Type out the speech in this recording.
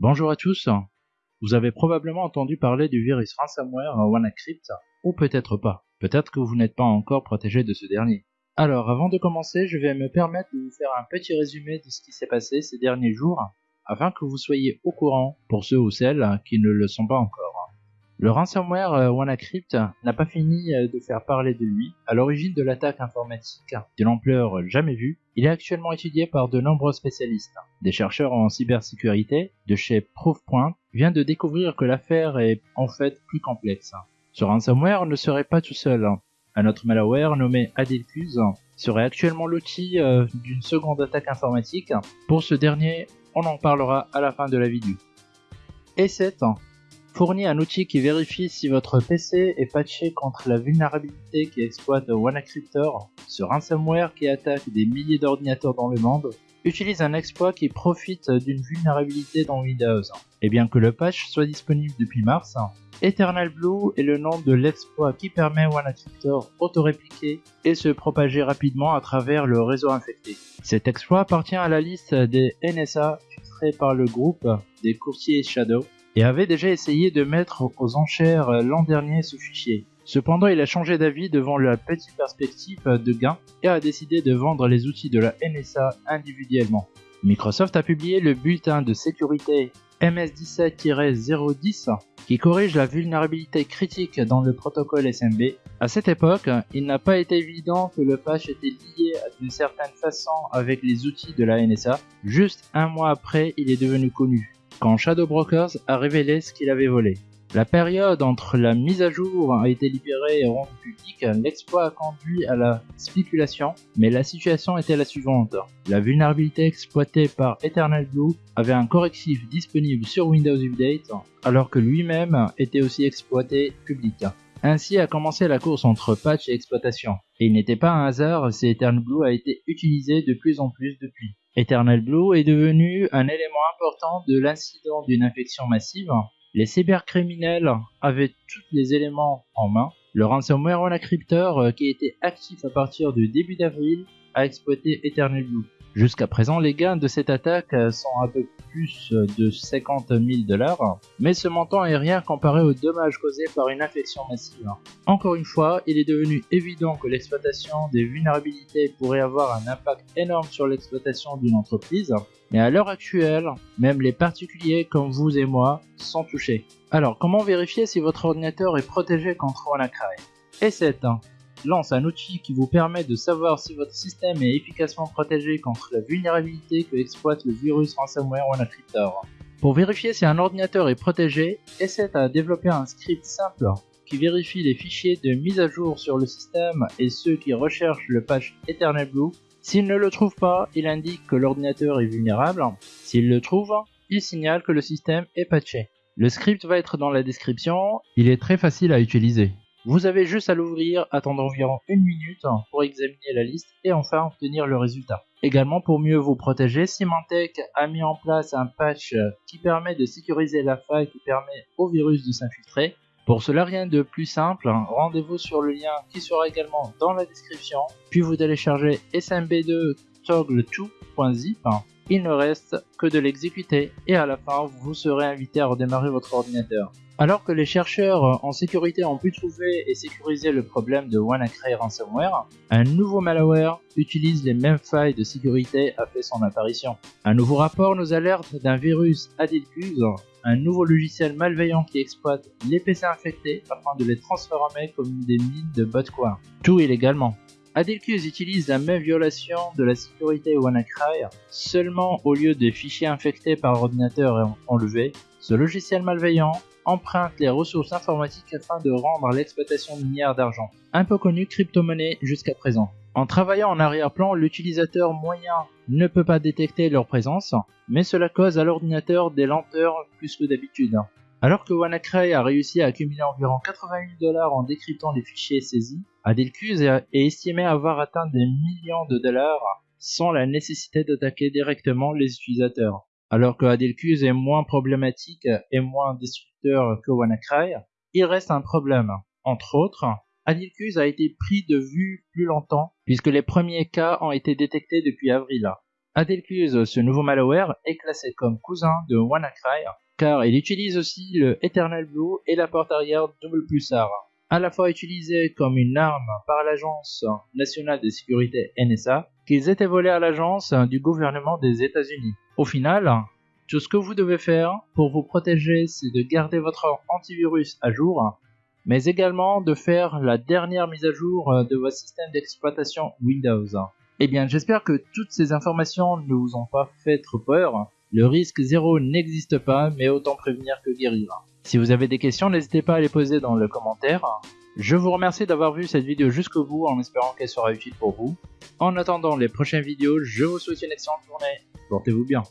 Bonjour à tous. Vous avez probablement entendu parler du virus ransomware WannaCrypt, ou peut-être pas. Peut-être que vous n'êtes pas encore protégé de ce dernier. Alors, avant de commencer, je vais me permettre de vous faire un petit résumé de ce qui s'est passé ces derniers jours, afin que vous soyez au courant pour ceux ou celles qui ne le sont pas encore. Le ransomware euh, WannaCrypt n'a pas fini euh, de faire parler de lui. À l'origine de l'attaque informatique d'une ampleur jamais vue, il est actuellement étudié par de nombreux spécialistes. Des chercheurs en cybersécurité de chez Proofpoint viennent de découvrir que l'affaire est en fait plus complexe. Ce ransomware ne serait pas tout seul. Un autre malware nommé Adelcuse serait actuellement l'outil euh, d'une seconde attaque informatique. Pour ce dernier, on en parlera à la fin de la vidéo. Et 7 fournit un outil qui vérifie si votre PC est patché contre la vulnérabilité qui exploite WannaCryptor. Ce ransomware qui attaque des milliers d'ordinateurs dans le monde utilise un exploit qui profite d'une vulnérabilité dans Windows. Et bien que le patch soit disponible depuis mars, Eternal Blue est le nom de l'exploit qui permet WannaCryptor auto-répliquer et se propager rapidement à travers le réseau infecté. Cet exploit appartient à la liste des NSA filtrés par le groupe des courtiers Shadow et avait déjà essayé de mettre aux enchères l'an dernier ce fichier. Cependant, il a changé d'avis devant la petite perspective de gain et a décidé de vendre les outils de la NSA individuellement. Microsoft a publié le bulletin de sécurité MS17-010 qui corrige la vulnérabilité critique dans le protocole SMB. À cette époque, il n'a pas été évident que le patch était lié d'une certaine façon avec les outils de la NSA. Juste un mois après, il est devenu connu quand Shadow Brokers a révélé ce qu'il avait volé. La période entre la mise à jour a été libérée et rendue publique, l'exploit a conduit à la spéculation, mais la situation était la suivante. La vulnérabilité exploitée par Eternal Blue avait un correctif disponible sur Windows Update, alors que lui-même était aussi exploité public. Ainsi a commencé la course entre patch et exploitation. Et il n'était pas un hasard si Eternal Blue a été utilisé de plus en plus depuis. Eternal Blue est devenu un élément important de l'incident d'une infection massive. Les cybercriminels avaient tous les éléments en main. Le ransomware WannaCryptor, euh, qui était actif à partir du début d'avril, a exploité Eternal Blue. Jusqu'à présent, les gains de cette attaque sont un peu plus de 50 000 dollars, mais ce montant est rien comparé aux dommages causés par une infection massive. Encore une fois, il est devenu évident que l'exploitation des vulnérabilités pourrait avoir un impact énorme sur l'exploitation d'une entreprise, mais à l'heure actuelle, même les particuliers comme vous et moi sont touchés. Alors, comment vérifier si votre ordinateur est protégé contre WannaCry Et c'est un lance un outil qui vous permet de savoir si votre système est efficacement protégé contre la vulnérabilité que exploite le virus ransomware WannaCryptor. Pour vérifier si un ordinateur est protégé, essaie à développer un script simple qui vérifie les fichiers de mise à jour sur le système et ceux qui recherchent le patch Eternal Blue. S'il ne le trouve pas, il indique que l'ordinateur est vulnérable. S'il le trouve, il signale que le système est patché. Le script va être dans la description, il est très facile à utiliser. Vous avez juste à l'ouvrir, attendre environ une minute pour examiner la liste et enfin obtenir le résultat. Également pour mieux vous protéger, Symantec a mis en place un patch qui permet de sécuriser la faille qui permet au virus de s'infiltrer. Pour cela rien de plus simple, rendez-vous sur le lien qui sera également dans la description, puis vous téléchargez smb2 toggle2.zip il ne reste que de l'exécuter et à la fin vous serez invité à redémarrer votre ordinateur. Alors que les chercheurs en sécurité ont pu trouver et sécuriser le problème de WannaCry ransomware, un nouveau malware utilise les mêmes failles de sécurité a fait son apparition. Un nouveau rapport nous alerte d'un virus Adilcuse, un nouveau logiciel malveillant qui exploite les PC infectés afin de les transformer comme des mines de botcoin, tout illégalement. Adelcuse utilise la même violation de la sécurité WannaCry, seulement au lieu de fichiers infectés par ordinateur enlevé, ce logiciel malveillant emprunte les ressources informatiques afin de rendre l'exploitation minière d'argent, un peu connu crypto-monnaie jusqu'à présent. En travaillant en arrière-plan, l'utilisateur moyen ne peut pas détecter leur présence, mais cela cause à l'ordinateur des lenteurs plus que d'habitude. Alors que WannaCry a réussi à accumuler environ 80 000 dollars en décryptant les fichiers saisis, Adelcuse est estimé avoir atteint des millions de dollars sans la nécessité d'attaquer directement les utilisateurs. Alors que Adelcuse est moins problématique et moins destructeur que WannaCry, il reste un problème. Entre autres, Adelcuse a été pris de vue plus longtemps puisque les premiers cas ont été détectés depuis avril. Adelcuse, ce nouveau malware, est classé comme cousin de WannaCry car il utilise aussi le Eternal Blue et la porte arrière double pulsar, à la fois utilisé comme une arme par l'Agence nationale de sécurité NSA, qu'ils étaient volés à l'agence du gouvernement des États-Unis. Au final, tout ce que vous devez faire pour vous protéger, c'est de garder votre antivirus à jour, mais également de faire la dernière mise à jour de votre système d'exploitation Windows. Eh bien, j'espère que toutes ces informations ne vous ont pas fait trop peur. Le risque zéro n'existe pas, mais autant prévenir que guérir. Si vous avez des questions, n'hésitez pas à les poser dans le commentaire. Je vous remercie d'avoir vu cette vidéo jusqu'au bout en espérant qu'elle sera utile pour vous. En attendant les prochaines vidéos, je vous souhaite une excellente journée. Portez-vous bien.